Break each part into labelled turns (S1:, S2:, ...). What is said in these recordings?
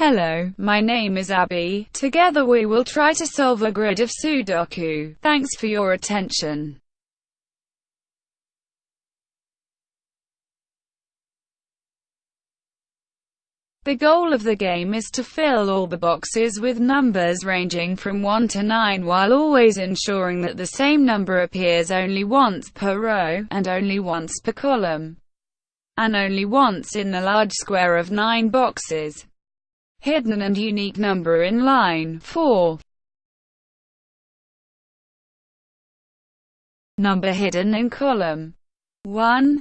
S1: Hello, my name is Abby. Together we will try to solve a grid of Sudoku. Thanks for your attention. The goal of the game is to fill all the boxes with numbers ranging from 1 to 9 while always ensuring that the same number appears only once per row, and only once per column, and only once in the large square of 9 boxes. Hidden and unique number in line 4. Number hidden in column 1.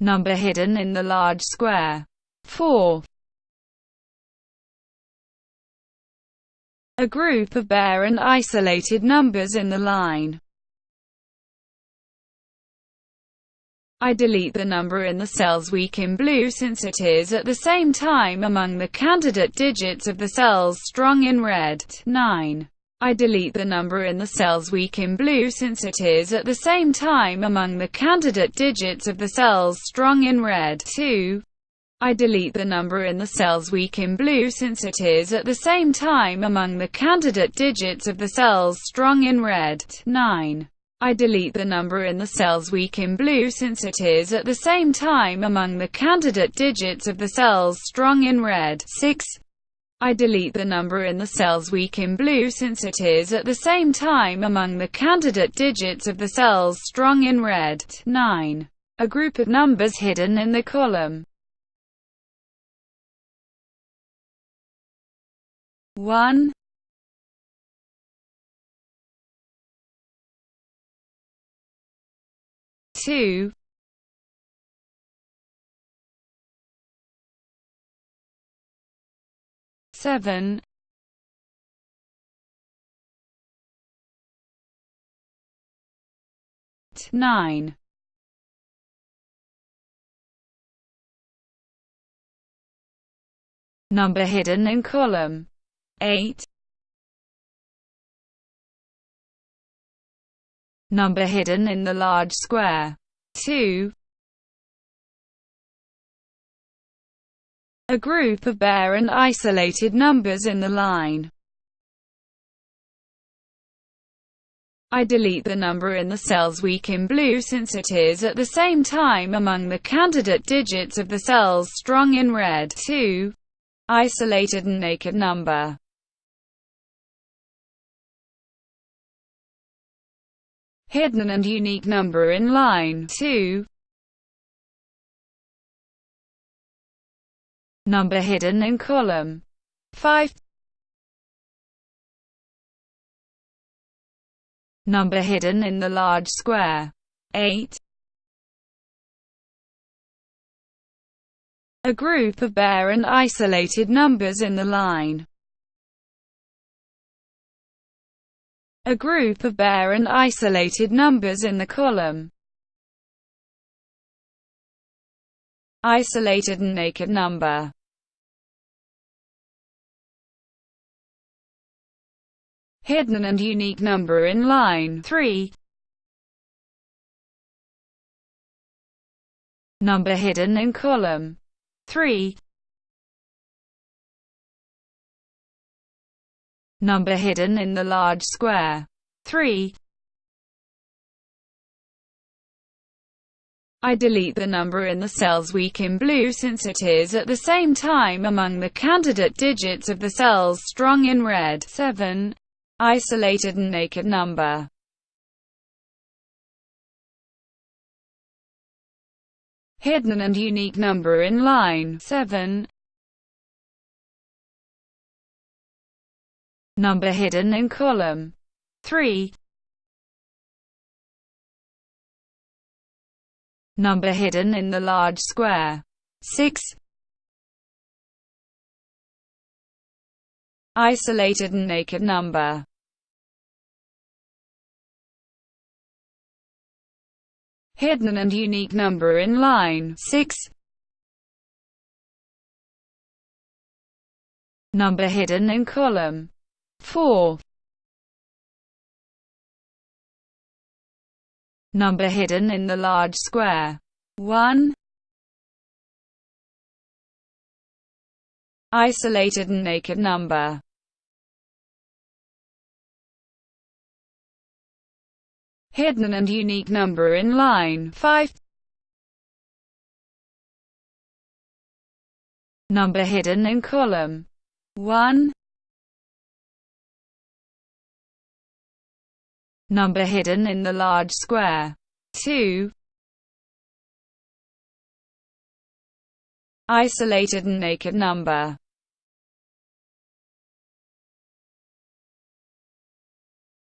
S1: Number hidden in the large square 4. A group of bare and isolated numbers in the line I delete the number in the cells weak in blue since it is at the same time among the candidate digits of the cells strong in red. 9. I delete the number in the cells weak in blue since it is at the same time among the candidate digits of the cells strong in red. 2. I delete the number in the cells weak in blue since it is at the same time among the candidate digits of the cells strong in red. 9. I delete the number in the cells weak in blue since it is at the same time among the candidate digits of the cells strong in red. 6. I delete the number in the cells weak in blue since it is at the same time among the candidate digits of the cells strong in red. 9. A group of numbers hidden in the column 1 2 7 9 Number hidden in column. 8 Number hidden in the large square 2 A group of bare and isolated numbers in the line. I delete the number in the cells weak in blue since it is at the same time among the candidate digits of the cells strong in red. 2. Isolated and naked number. Hidden and unique number in line 2. number hidden in column 5 number hidden in the large square 8 a group of bare and isolated numbers in the line a group of bare and isolated numbers in the column isolated and naked number hidden and unique number in line 3. Number hidden in column 3. Number hidden in the large square 3. I delete the number in the cells weak in blue since it is at the same time among the candidate digits of the cells strong in red 7 isolated and naked number. Hidden and unique number in line 7. Number hidden in column 3. Number hidden in the large square 6. Isolated and naked number hidden and unique number in line 6. Number hidden in column 4. Number hidden in the large square 1. isolated and naked number. Hidden and unique number in line 5 Number hidden in column 1 Number hidden in the large square. 2 Isolated and naked number.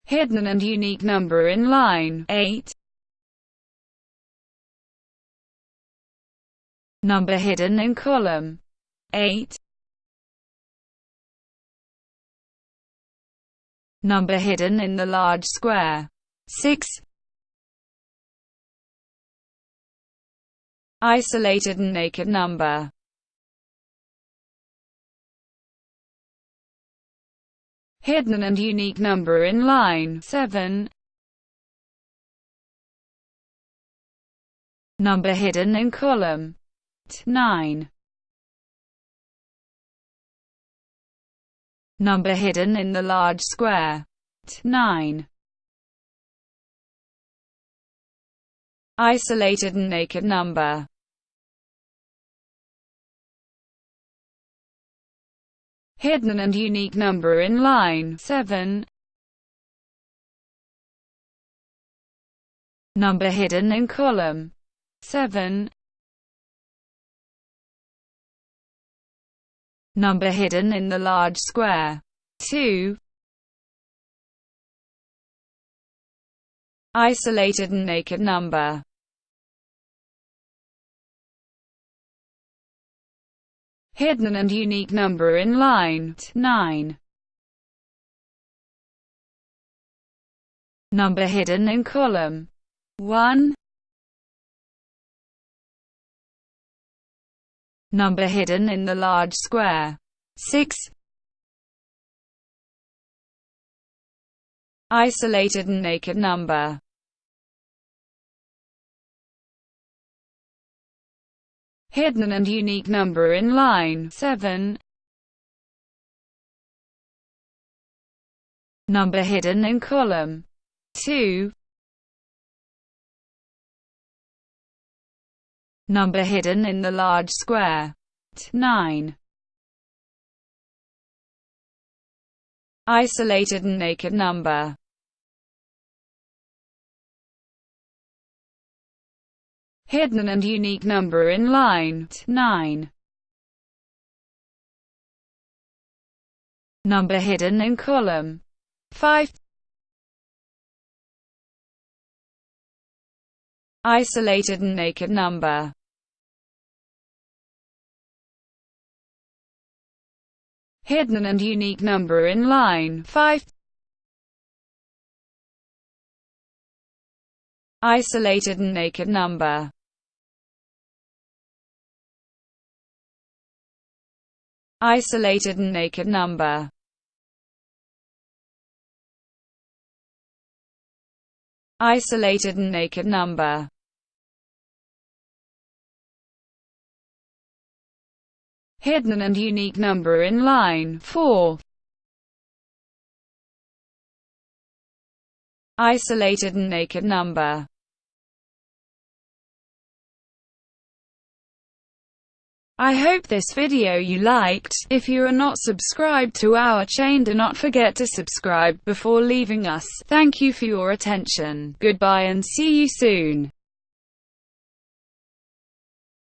S1: Hidden and unique number in line. 8. Number hidden in column. 8. Number hidden in the large square 6. Isolated and naked number hidden and unique number in line 7. Number hidden in column 9. Number hidden in the large square 9. Isolated and naked number hidden and unique number in line 7. Number hidden in column 7. Number hidden in the large square 2. Isolated and naked number hidden and unique number in line 9. Number hidden in column 1. Number hidden in the large square 6. Isolated and naked number hidden and unique number in line 7. Number hidden in column 2. Number hidden in the large square 9. Isolated and naked number hidden and unique number in line 9. Number hidden in column 5. Isolated and naked number hidden and unique number in line 5. Isolated and naked number isolated and naked number. Isolated and naked number. Hidden and unique number in line 4. Isolated and naked number I hope this video you liked. If you are not subscribed to our chain do not forget to subscribe before leaving us. Thank you for your attention. Goodbye and see you soon.